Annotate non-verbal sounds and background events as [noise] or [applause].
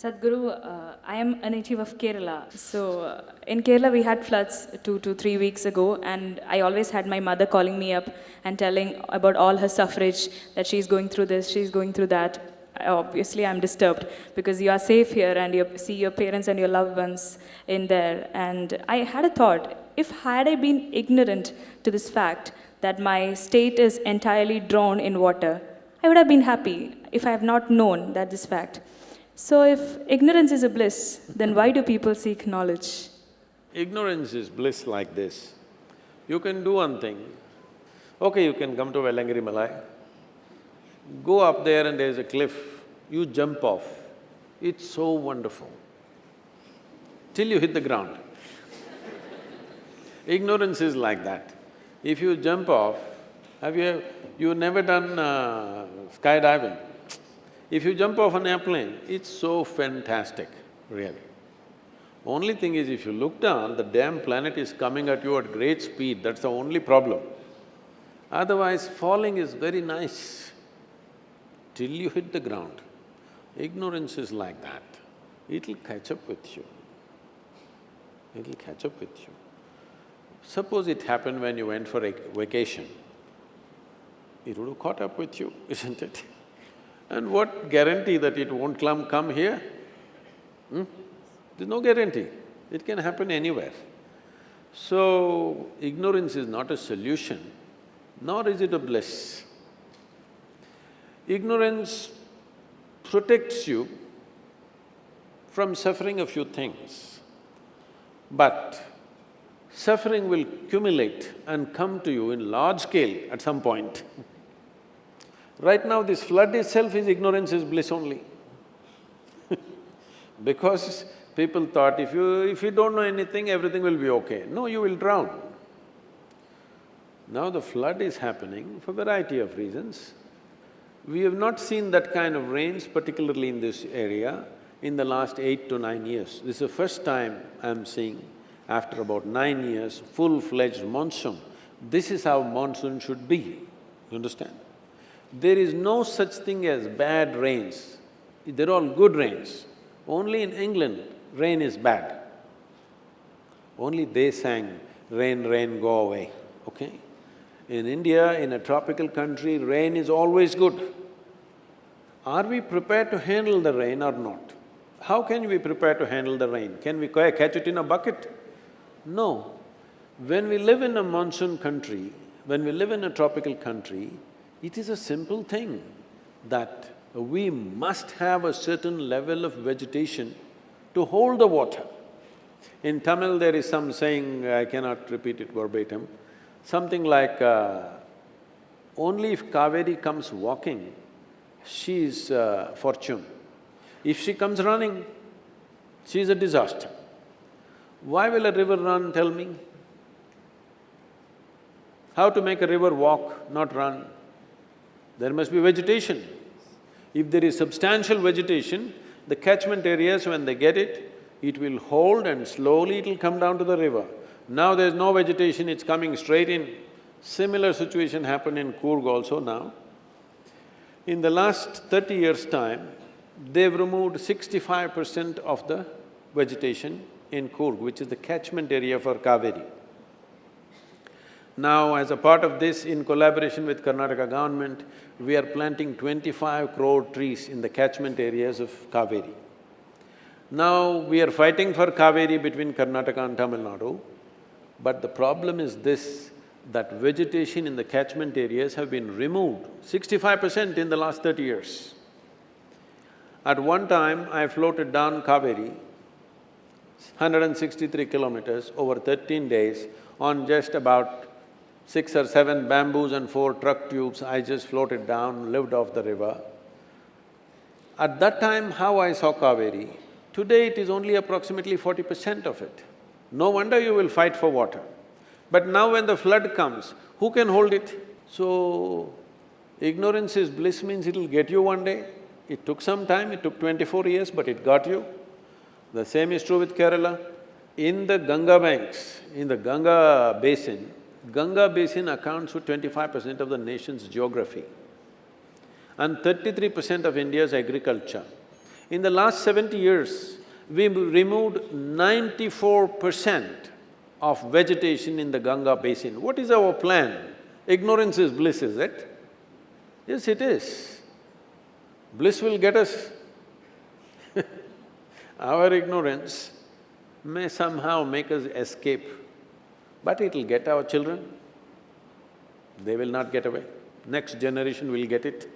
Sadhguru, uh, I am a native of Kerala. So uh, in Kerala, we had floods two to three weeks ago, and I always had my mother calling me up and telling about all her suffrage that she's going through this, she's going through that. Obviously, I'm disturbed because you are safe here and you see your parents and your loved ones in there. And I had a thought if had I been ignorant to this fact that my state is entirely drowned in water, I would have been happy if I have not known that this fact. So, if ignorance is a bliss, then why do people seek knowledge? Ignorance is bliss like this. You can do one thing. Okay, you can come to Vellangiri Malai. Go up there and there's a cliff, you jump off. It's so wonderful. Till you hit the ground. [laughs] Ignorance is like that. If you jump off, have you… you've never done uh, skydiving? If you jump off an airplane, it's so fantastic, really. Only thing is, if you look down, the damn planet is coming at you at great speed, that's the only problem. Otherwise, falling is very nice till you hit the ground. Ignorance is like that, it'll catch up with you. It'll catch up with you. Suppose it happened when you went for a vacation, it would have caught up with you, [laughs] isn't it? And what guarantee that it won't come, come here? Hmm? There's no guarantee, it can happen anywhere. So, ignorance is not a solution, nor is it a bliss. Ignorance protects you from suffering a few things, but suffering will accumulate and come to you in large scale at some point. Right now, this flood itself is ignorance is bliss only [laughs] because people thought if you… if you don't know anything, everything will be okay. No, you will drown. Now the flood is happening for variety of reasons. We have not seen that kind of rains, particularly in this area, in the last eight to nine years. This is the first time I'm seeing, after about nine years, full-fledged monsoon. This is how monsoon should be, you understand? There is no such thing as bad rains, they're all good rains. Only in England, rain is bad. Only they sang, rain, rain, go away, okay? In India, in a tropical country, rain is always good. Are we prepared to handle the rain or not? How can we prepare to handle the rain? Can we catch it in a bucket? No. When we live in a monsoon country, when we live in a tropical country, it is a simple thing that we must have a certain level of vegetation to hold the water. In Tamil there is some saying, I cannot repeat it verbatim, something like, uh, only if Kaveri comes walking, she is uh, fortune. If she comes running, she is a disaster. Why will a river run, tell me? How to make a river walk, not run? There must be vegetation. If there is substantial vegetation, the catchment areas, when they get it, it will hold and slowly it'll come down to the river. Now there's no vegetation, it's coming straight in. Similar situation happened in Coorg also now. In the last thirty years' time, they've removed sixty-five percent of the vegetation in Coorg, which is the catchment area for Kaveri. Now, as a part of this, in collaboration with Karnataka government, we are planting twenty-five crore trees in the catchment areas of Kaveri. Now, we are fighting for Kaveri between Karnataka and Tamil Nadu, but the problem is this, that vegetation in the catchment areas have been removed, sixty-five percent in the last thirty years. At one time, I floated down Kaveri, 163 kilometers over thirteen days on just about six or seven bamboos and four truck tubes, I just floated down, lived off the river. At that time, how I saw Kaveri, today it is only approximately forty percent of it. No wonder you will fight for water. But now when the flood comes, who can hold it? So, ignorance is bliss means it'll get you one day. It took some time, it took twenty-four years, but it got you. The same is true with Kerala. In the Ganga banks, in the Ganga basin, Ganga basin accounts for twenty-five percent of the nation's geography and thirty-three percent of India's agriculture. In the last seventy years, we removed ninety-four percent of vegetation in the Ganga basin. What is our plan? Ignorance is bliss, is it? Yes, it is. Bliss will get us. [laughs] Our ignorance may somehow make us escape, but it'll get our children. They will not get away. Next generation will get it.